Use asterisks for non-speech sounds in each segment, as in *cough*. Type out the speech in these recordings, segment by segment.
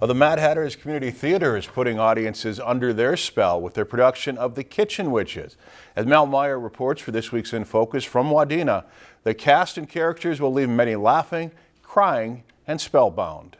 Well, the Mad Hatters Community Theater is putting audiences under their spell with their production of The Kitchen Witches. As Mel Meyer reports for this week's In Focus from Wadena, the cast and characters will leave many laughing, crying, and spellbound.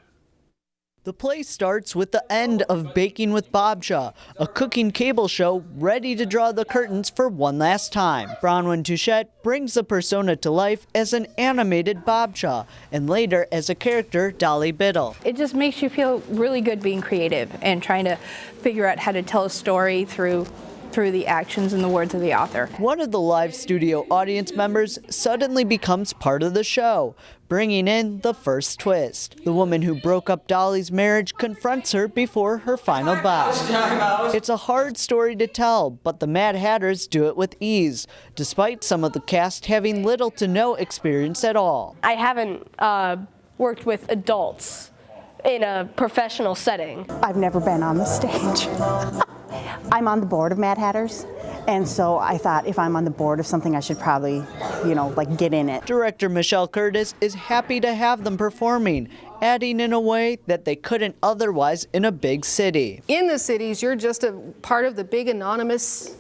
The play starts with the end of Baking with Bobcha, a cooking cable show ready to draw the curtains for one last time. Bronwyn Touchette brings the persona to life as an animated Bobcha and later as a character Dolly Biddle. It just makes you feel really good being creative and trying to figure out how to tell a story through through the actions and the words of the author. One of the live studio audience members suddenly becomes part of the show, bringing in the first twist. The woman who broke up Dolly's marriage confronts her before her final bow. It's a hard story to tell, but the Mad Hatters do it with ease, despite some of the cast having little to no experience at all. I haven't uh, worked with adults in a professional setting. I've never been on the stage. *laughs* I'm on the board of Mad Hatters, and so I thought if I'm on the board of something, I should probably, you know, like get in it. Director Michelle Curtis is happy to have them performing, adding in a way that they couldn't otherwise in a big city. In the cities, you're just a part of the big anonymous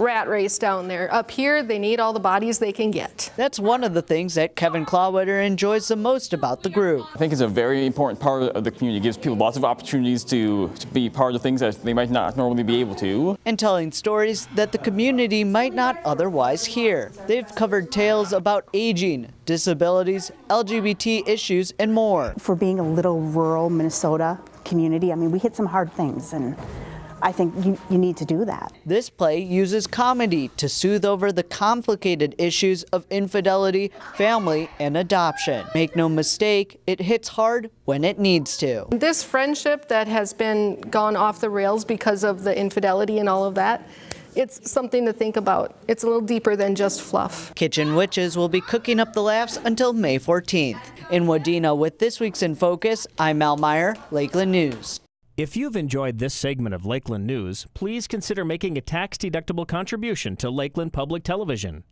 rat race down there. Up here, they need all the bodies they can get. That's one of the things that Kevin Clawwitter enjoys the most about the group. I think it's a very important part of the community. It gives people lots of opportunities to, to be part of things that they might not normally be able to. And telling stories that the community might not otherwise hear. They've covered tales about aging, disabilities, LGBT issues, and more. For being a little rural Minnesota community, I mean, we hit some hard things and I think you, you need to do that. This play uses comedy to soothe over the complicated issues of infidelity, family, and adoption. Make no mistake, it hits hard when it needs to. This friendship that has been gone off the rails because of the infidelity and all of that, it's something to think about. It's a little deeper than just fluff. Kitchen Witches will be cooking up the laughs until May 14th. In Wadena with this week's In Focus, I'm Mal Meyer, Lakeland News. If you've enjoyed this segment of Lakeland News, please consider making a tax-deductible contribution to Lakeland Public Television.